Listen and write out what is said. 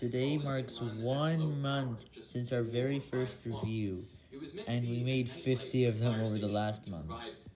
Today marks one month since our very first review, and we made 50 of them over the last month.